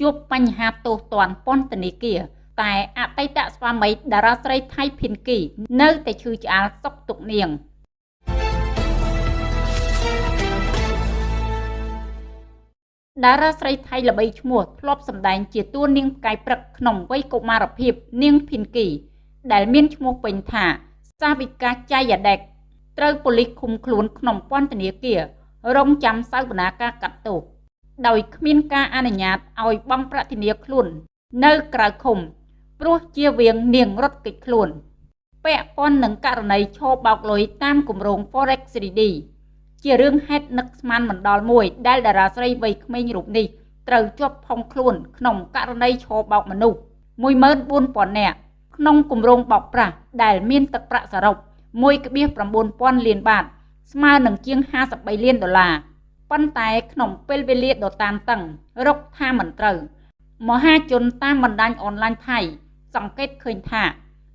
ជួបបញ្ហាទោសទណ្ឌពន្ធនាគារតែអតីតស្វាមីតារាស្រីថៃភិនគី នៅតែឈឺឆ្អាលសុកទុកនាងតារាស្រីថៃល្បីឈ្មោះធ្លាប់សម្ដែងជាតួនាងផ្កាយព្រឹកក្នុងវ័យកុមារភាព នាងភិនគី ដែលមានឈ្មោះពេញថា សាវិកាចៃយ៉ាដេកត្រូវប៉ូលីសឃុំខ្លួនក្នុងពន្ធនាគាររងចាំសវនាការកាត់ទោស ដោយគ្មានការអនុញ្ញាតឲ្យបង់ប្រាក់ធានាខ្លួន នៅក្រៅឃុំព្រោះជាវៀងនាងរត់គេចខ្លួន ពាក់ព័ន្ធនឹងករណីឈោបោកលុយតាមគម្រោង Forex 3D ជារឿងហេតុនឹកស្មានមិនដល់មួយ ដែលតារាស្រីវ័យក្មេងរូបនេះត្រូវជាប់ផុងខ្លួន ក្នុងករណីឈោបោកមនុស្ស14000នាក់ក្នុងគម្រោងបោកប្រាស់ដែលមានទឹកប្រាក់សរុប1.9000លានបាតស្មើនឹងជាង53លានដុល្លារ ប៉ុន្តែក្នុងពេលវេលាដ៏តានតឹងរកថាមិនត្រូវមហាជនតាមបណ្ដាញអនឡាញថៃសង្កេតឃើញថា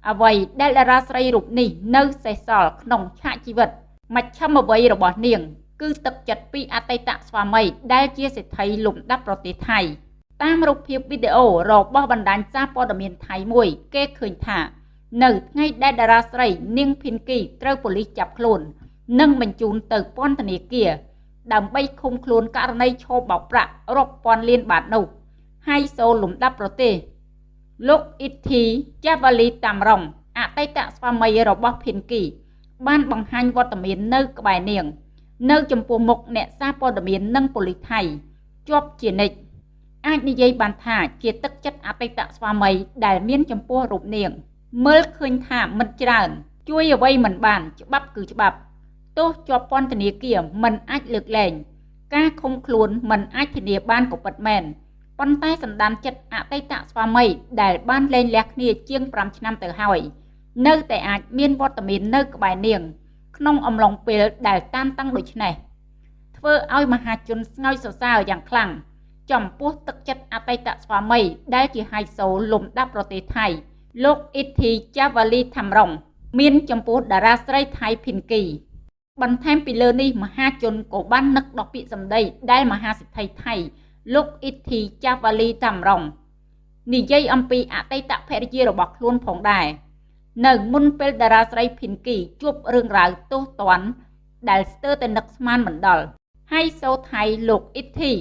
អ្វីដែលតារាស្រីរូបនេះនៅសេសសល់ក្នុងឆាកជីវិតមជ្ឈមអ្វីរបស់នាង គឺទឹកចិត្តពីអតីតស្វាមីដែលជាសេដ្ឋីលំដាប់ប្រទេសថៃតាមរូបភាពវីដេអូរបស់បណ្ដាញសារព័ត៌មានថៃមួយ គេឃើញថានៅថ្ងៃដែលតារាស្រីនាង ភិនគីត្រូវប៉ូលីសចាប់ខ្លួន និងបញ្ជូនទៅពន្ធនាគារ ដើម្បីឃុំខ្លួនករណីឈោបបោកប្រាក់រាប់ពាន់លានបាតនោះហើយសូលលំដាប់ប្រទេសលោកអ៊ីតធីចាវ៉ាលីតាមរងអតីតស្វាមីរបស់ភិនគី បានបង្ហាញវត្តមាននៅក្បែរនាង នៅចំពោះមុខអ្នកសារព័ត៌មាននិងប៉ូលីសថៃជាប់ជានិច្ចអាចនិយាយបានថាជាទឹកចិត្តអតីតស្វាមីដែលមានចំពោះរូបនាង មើលឃើញថាមិនច្រើន ជួយអ្វីមិនបាន ច្បាប់គឺច្បាប់ ទោសជាប់ពន្ធនាគារមិនអាចលើកលែងការឃុំខ្លួនមិនអាចធានាបានក៏ពិតមែនប៉ុន្តែសន្តានចិត្តអតីតស្វាមីដែលបានលែងលះគ្នាជាង5ឆ្នាំទៅហើយនៅតែអាចមានវត្តមាននៅក្បែរនាង ក្នុងអំឡុងពេលដែលតានតឹងដូចនេះធ្វើឲ្យមហាជនស្ងើចសរសើរយ៉ាងខ្លាំងចំពោះទឹកចិត្តអតីតស្វាមី ដែលជាហៃសូលំដាប់ប្រទេសថៃ លោកអ៊ីធីចាវ៉ាលីថាំរងមានចំពោះតារាស្រីថៃភិនគី បន្ថែមពីលើនេះមហាជនក៏បាននឹកដល់ពាក្យសម្ដីដែលមហាសិទ្ធិថៃលោកអ៊ីតធីចាវ៉ាលីតាមរងនិយាយអំពីអតីតភរិយារបស់ខ្លួនផងដែរនៅមុនពេលតារាស្រីភិនគីជួបរឿងរ៉ាវទោសទណ្ឌដែលស្ទើរតែនឹកស្មានមិនដល់ហើយសូថៃលោកអ៊ីតធី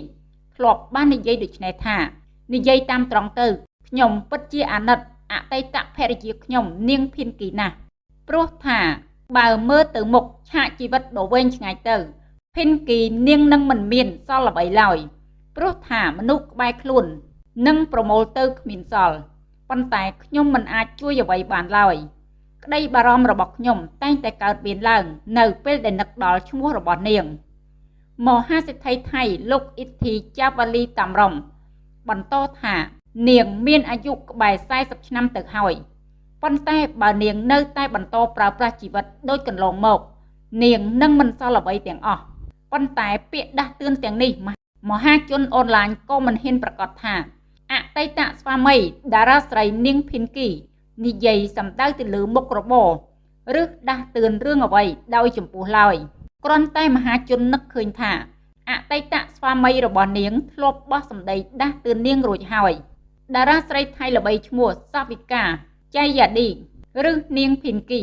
ធ្លាប់បាននិយាយដូចនេះថានិយាយតាមត្រង់ទៅខ្ញុំពិតជាអាណិតអតីតភរិយាខ្ញុំនាងភិនគីណាស់ព្រោះថា បើមើលទៅមុខឆាកជីវិតដ៏វែងឆ្ងាយទៅភិនគីនាងនឹងមិនមានសល់អ្វីឡើយព្រោះថាមនុស្សក្បែរខ្លួននឹងប្រមូលទៅគ្មានសល់ប៉ុន្តែខ្ញុំមិនអាចជួយអ្វីបានឡើយក្តីបារម្ភរបស់ខ្ញុំតែងតែកើតមានឡើង នៅពេលដែលនឹកដល់ឈ្មោះរបស់នាងមហាសិទ្ធិថៃលោកអ៊ីធីចាវ៉ាលីតាមរំបន្តថានាងមានអាយុក្បែរ40ឆ្នាំទៅហើយ ប៉ុន្តែបើនាងនៅតែបន្តប្រើប្រាស់ជីវិតដូចកន្លងមក នាងនឹងមិនសល់អ្វីទាំងអស់ប៉ុន្តែពាក្យដាស់តឿនទាំងនេះមហាជនអនឡាញក៏មិនហ៊ានប្រកាសថាអតីតស្វាមីតារាស្រីនាងភិនគីនិយាយសម្ដៅទៅលើមុខរបរឬដាស់តឿនរឿងអ្វីដោយចំពោះឡើយគ្រាន់តែមហាជននឹកឃើញថាអតីតស្វាមីរបស់នាងធ្លាប់បោះសម្ដីដាស់តឿននាងរួចហើយតារាស្រីថៃល្បីឈ្មោះសាវិកា ចៃយ៉ាឌីឬនាងភិនគី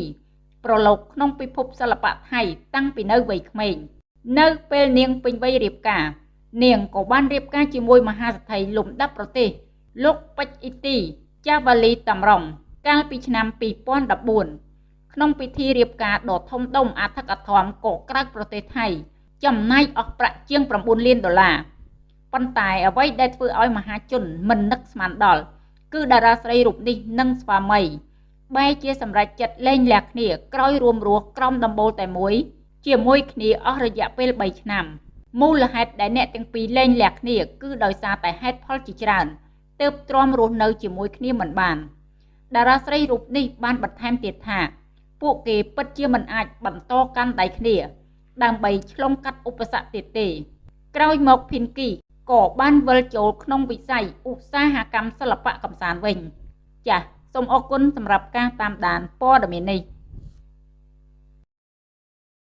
ប្រឡូកក្នុងពិភពសិល្បៈថៃតាំងពីនៅវ័យក្មេងនៅពេលនាងពេញវ័យរៀបការ នាងក៏បានរៀបការជាមួយមហាសេដ្ឋីលំដាប់ប្រទេស លោកពេជ្រអ៊ីទីចាវ៉ាលីតាមរងកាលពីឆ្នាំ2014ក្នុងពិធីរៀបការដ៏ធំដុំអធិកអធមកក្រៅប្រទេសថៃ ចំណាយអស់ប្រាក់ជាង9លានដុល្លារប៉ុន្តែអ្វីដែលធ្វើឲ្យមហាជនមិននឹកស្មានដល់ គឺតារាស្រីរូបនេះនិងស្វាមីបែរជាសម្រេចចិត្តលែងលះគ្នាក្រោយរួមរស់ក្រោមដំបូលតែមួយជាមួយគ្នាអស់រយៈពេល3ឆ្នាំមូលហេតុដែលអ្នកទាំងពីរលែងលះគ្នាគឺដោយសារតែហេតុផលជាច្រើនទើបទ្រាំរស់នៅជាមួយគ្នាមិនបានតារាស្រីរូបនេះបានបន្ថែមទៀតថា ពួកគេពិតជាមិនអាចបន្តកាន់ដៃគ្នា ដើម្បីឆ្លងកាត់ឧបសគ្គទៀតទេ ក្រោយមកភិនគី ក៏បានវិលចូលក្នុងវិស័យឧស្សាហកម្មសិល្បៈកំសាន្តវិញ ចាសសូមអរគុណសម្រាប់ការតាមដានព័ត៌មាននេះ